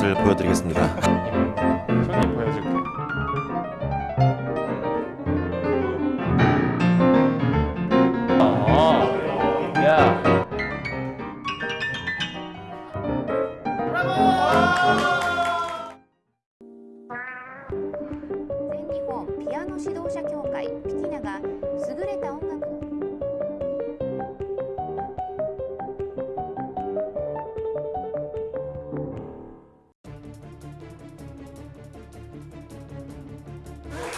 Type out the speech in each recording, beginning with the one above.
맛을 보여드리겠습니다.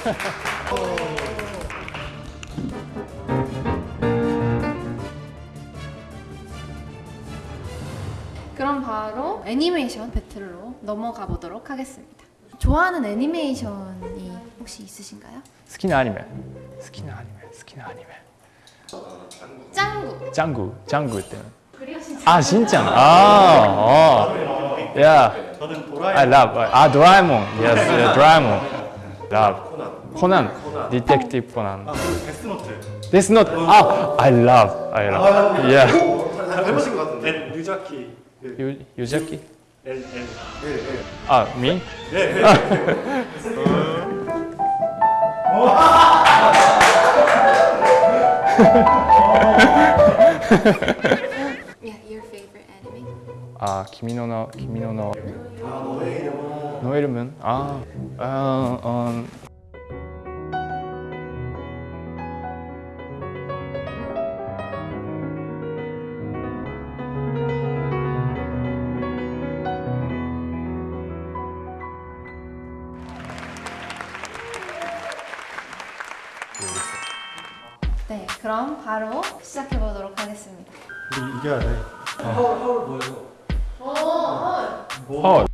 그럼 바로 애니메이션 배틀로 넘어가 보도록 하겠습니다. 좋아하는 애니메이션이 혹시 있으신가요? 好きなアニメ. 好きなアニメ. 好きなアニメ. 짱구. 짱구. 짱구 때는. 아 진짜? 아. 아야 저는 도라에몽. 아, 라, 아 도라에몽. Yes, yeah, Love. 코난. 디텍티브 코난. 데스노트. 데스노트. 아, I love. I love. Yeah. 해보신 것 같은데 유자키 유 유자키. L L 아, 미? Yeah, your favorite anime? 아, 너 키미노 너 너의 이름은 아, 아, 어, 네, 그럼 바로 시작해 보도록 하겠습니다. 우리 이겨야 돼 헐. 과 니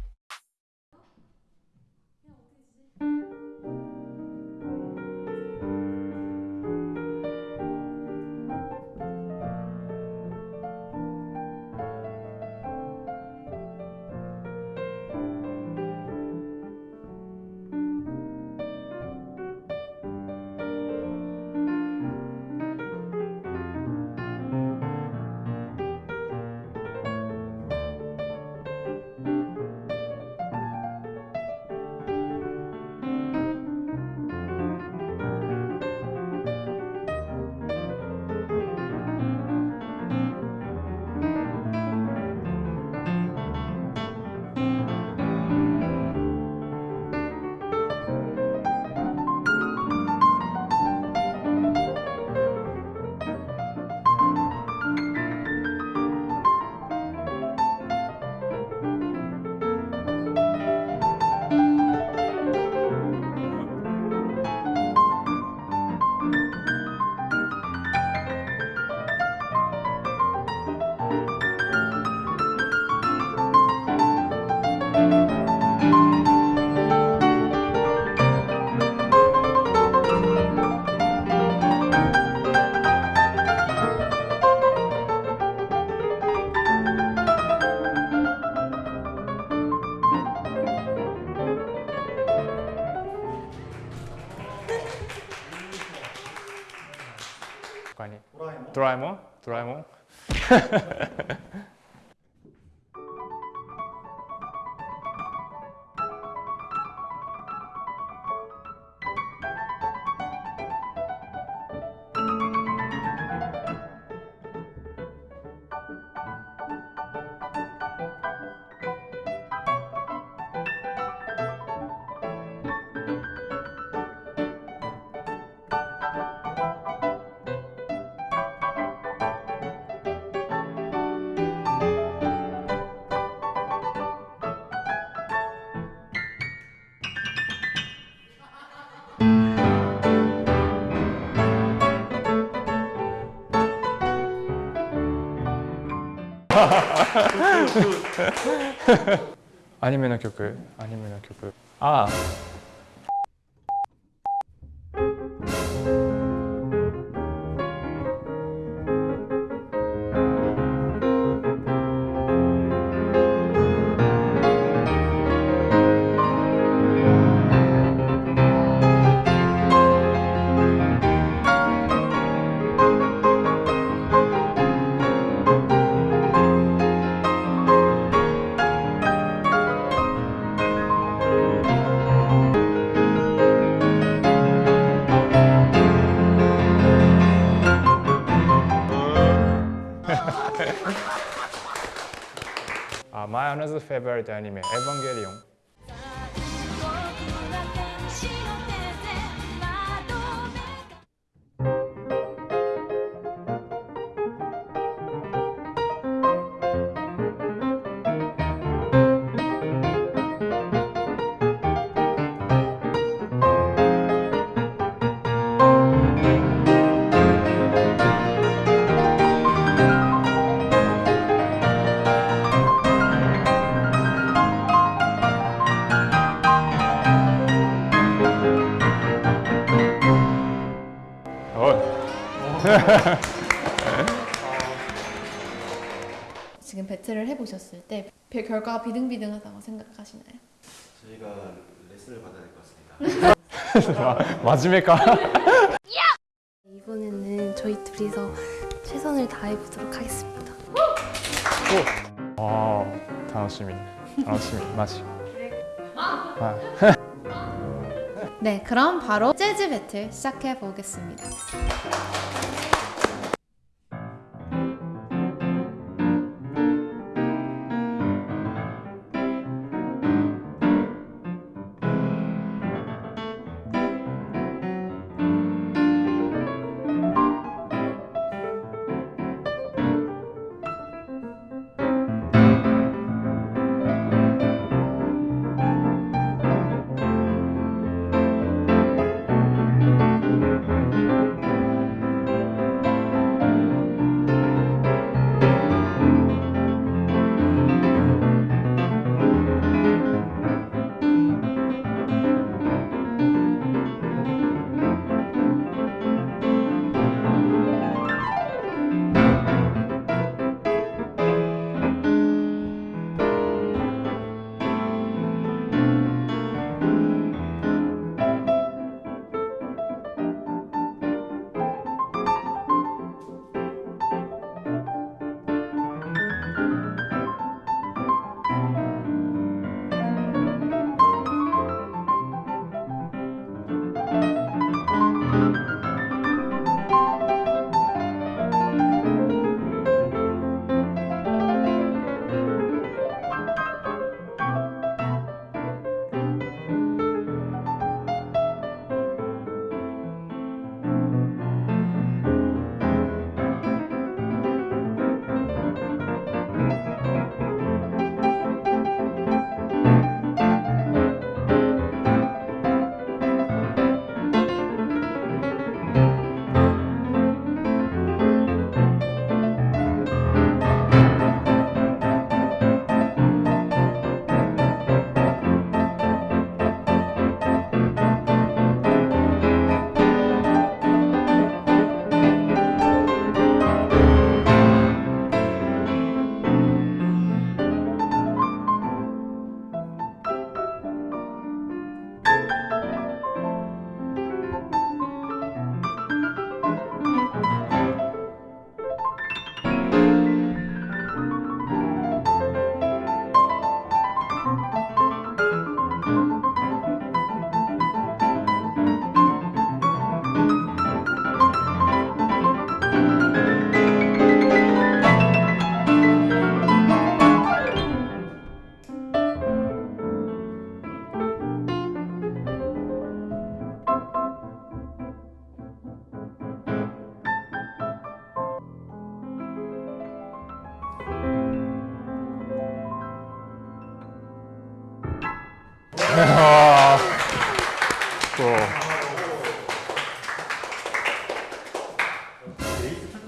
도라에몽? 도라에몽? 아니면은曲 아니면은 曲아 my another favorite anime, Evangelion. 지금 배틀을 해보셨을 때 별- 결과가 비등비등하다고 생각하시나요? 저희가 레슨을 받아야 될 것 같습니다. 맞으니까. 이번에는 저희 둘이서 최선을 다해보도록 하겠습니다. 아, 楽しみ.楽しみ. 마시. 아. 네, 그럼 바로 재즈 배틀 시작해 보겠습니다.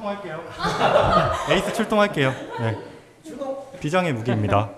출동할게요. 에이스 출동할게요. 네. 비장의 무기입니다.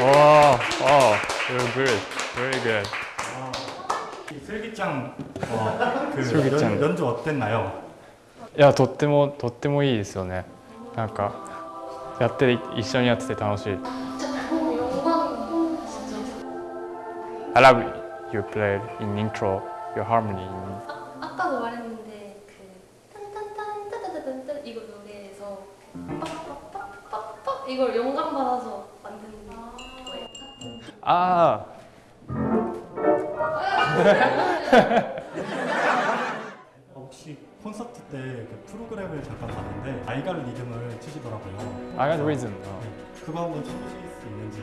Oh, oh, you're good. Very good. 이 슬기짱 어, 그 슬기짱. 연, 연주 어땠나요? いやとってもとってもいいですよねなんかやって一緒にやってて楽しい I love you played in intro your harmony in 아까도 말했는데 그 딴딴딴 따다다단딴 이거 노래에서 빡빡빡빡빡 이걸 영감 받아서 만든 거예요. 아 혹시 콘서트 때 그 프로그램을 잠깐 봤는데 아이갈 리듬을 치시더라고요. I got reason 어. 그거 한번 쳐주실 수 있는지.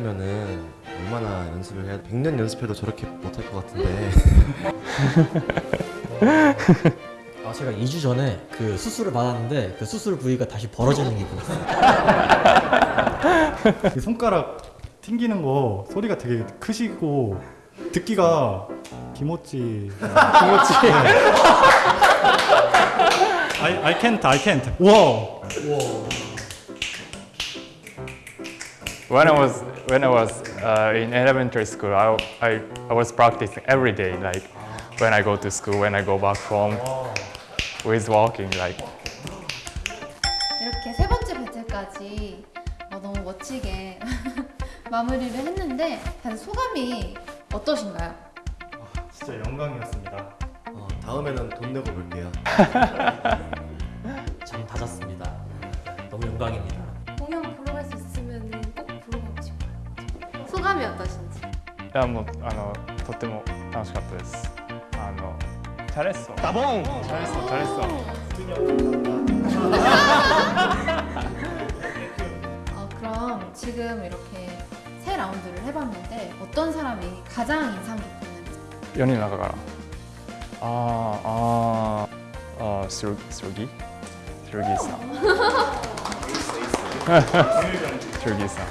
치려면은 얼마나 연습을 해야 100년 연습해도 저렇게 못할 것 같은데. 아, 제가 2주 전에 그 수술을 받았는데 그 수술 부위가 다시 벌어지는 기분이었어요. 그 손가락 튕기는 거 소리가 되게 크시고 듣기가 김오찌. 김오찌. I, I can't I can't. 우와 When I was when I was uh, in elementary school, I, I I was practicing every day. Like when I go to school, when I go back home, with walking. Like 이렇게 세 번째 배틀까지 어, 너무 멋지게 마무리를 했는데 다들 소감이 어떠신가요? 진짜 영광이었습니다 어, 다음에는 돈 내고 볼게요 참 다졌습니다. 너무 영광입니다. やもうあのとっても楽しかったです。あのチャレッソ。ダボン。チャレッソチャレッソ。 어, 그럼 지금 이렇게 세 라운드를 해봤는데 어떤 사람이 가장 인상 깊었는지 4人の中からあーあーあーするするぎするぎさんするぎさん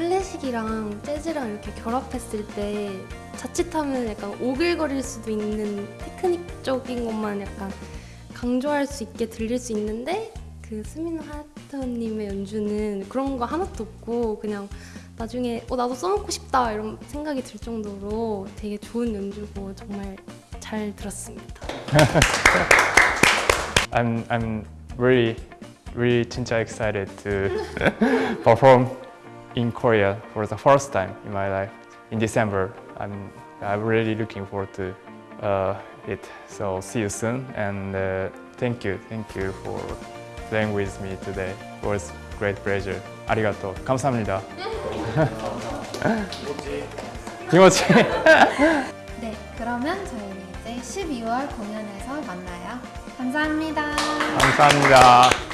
클래식이랑 재즈랑 이렇게 결합했을 때 자칫하면 약간 오글거릴 수도 있는 테크닉적인 것만 약간 강조할 수 있게 들릴 수 있는데 그 스미노 하야토님의 연주는 그런 거 하나도 없고 그냥 나중에 어 나도 써먹고 싶다 이런 생각이 들 정도로 되게 좋은 연주고 정말 잘 들었습니다. I'm I'm really really 진짜 excited to perform in Korea for the first time in my life in December. I'm I'm really looking forward to uh, it. So see you soon and uh, thank you thank you for playing with me today. It was great pleasure. 아리가또 감사합니다. 김어치. 네 그러면 저희는 이제 12월 공연에서 만나요 감사합니다 감사합니다.